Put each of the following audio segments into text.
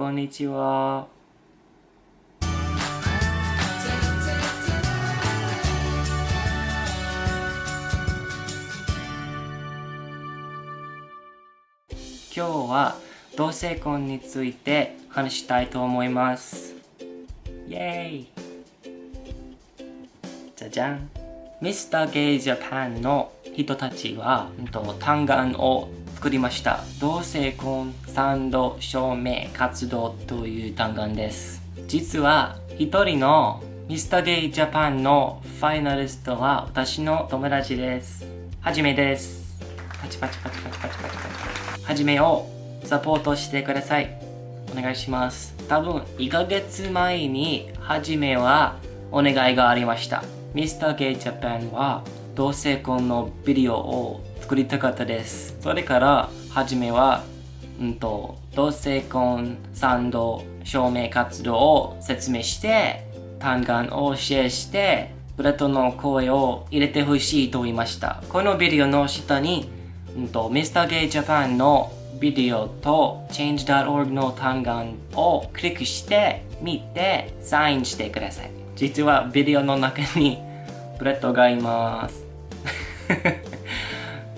こんにちは。今日は同性婚について話したいと思います。イェーイじゃじゃんミスターゲイジャパンの人たちは、うんと単眼を作りました。同性婚賛同証明活動という単眼です。実は一人のミスターゲイジャパンのファイナリストは私の友達です。はじめです。パチパチパチパチパチパチパチ。はじめをサポートしてください。お願いします。多分1ヶ月前にはじめはお願いがありました。ミスターゲイジャパンは同性婚のビデオを作りたかったです。それからはじめは、うんと、同性婚賛同証明活動を説明して、単眼をシェアして、ブレッドの声を入れてほしいと言いました。このビデオの下に、うんと、ミスターゲイジャパンのビデオと change.org の単眼をクリックして見てサインしてください。実はビデオの中にブレッドがいます。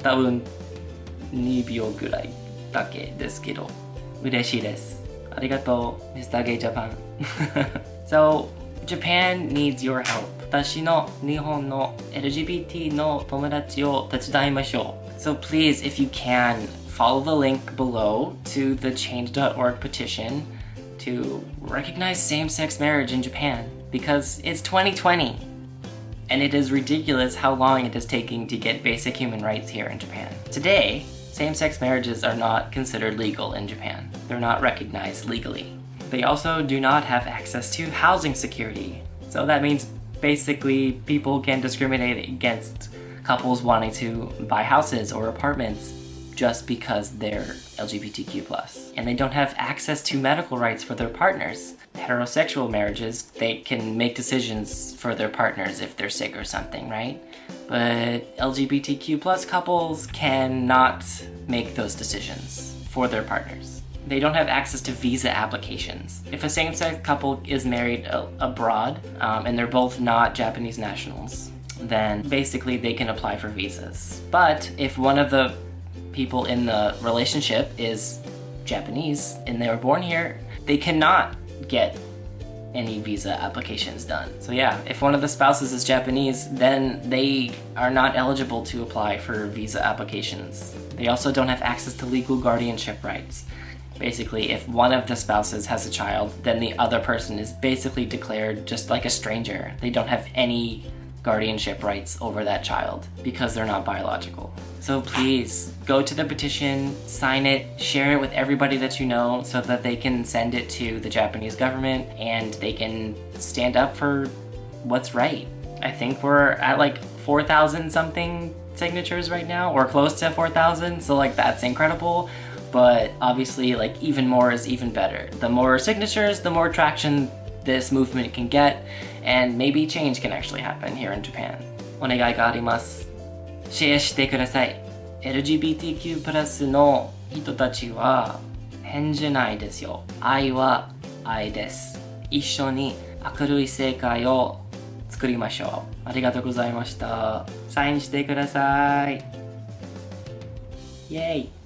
多分2秒ぐらいだけですけど嬉しいです。ありがとう、Mr. Gay Japan. so, Japan needs your help. 私の日本の LGBT の友達を手伝いましょう。So please, if you can, follow the link below to the change.org petition to recognize same-sex marriage in Japan because it's 2020 and it is ridiculous how long it is taking to get basic human rights here in Japan. Today, same-sex marriages are not considered legal in Japan. They're not recognized legally. They also do not have access to housing security. So that means basically people can discriminate against couples wanting to buy houses or apartments just because they're LGBTQ+. And they don't have access to medical rights for their partners. Heterosexual marriages, they can make decisions for their partners if they're sick or something, right? But LGBTQ couples cannot make those decisions for their partners. They don't have access to visa applications. If a same-sex couple is married abroad um, and they're both not Japanese nationals, then basically they can apply for visas. But if one of the people in the relationship is Japanese and they were born here, they cannot get any visa applications done. So yeah, if one of the spouses is Japanese, then they are not eligible to apply for visa applications. They also don't have access to legal guardianship rights. Basically, if one of the spouses has a child, then the other person is basically declared just like a stranger. They don't have any guardianship rights over that child because they're not biological. So please go to the petition, sign it, share it with everybody that you know so that they can send it to the Japanese government and they can stand up for what's right. I think we're at like 4,000 something signatures right now or close to 4,000 so like that's incredible but obviously like even more is even better. The more signatures, the more traction this movement can get and maybe change can actually happen here in Japan. お願いがあります。シェアしてください。LGBTQ+, の人たちは変じゃないですよ。愛は愛です。一緒に明るい世界を作りましょう。ありがとうございました。サインしてください。イェイ